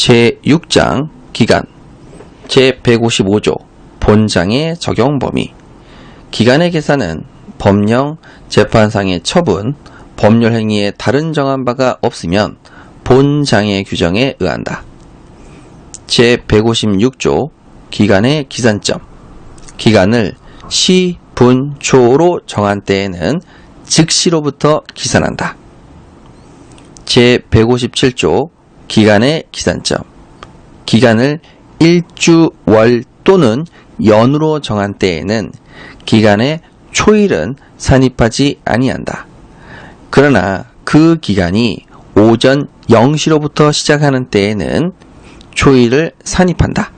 제6장 기간 제155조 본장의 적용 범위 기간의 계산은 법령, 재판상의 처분, 법률 행위에 다른 정한 바가 없으면 본장의 규정에 의한다. 제156조 기간의 기산점 기간을 시, 분, 초로 정한 때에는 즉시로부터 기산한다. 제157조 기간의 기산점 기간을 일주, 월 또는 연으로 정한 때에는 기간의 초일은 산입하지 아니한다. 그러나 그 기간이 오전 0시로부터 시작하는 때에는 초일을 산입한다.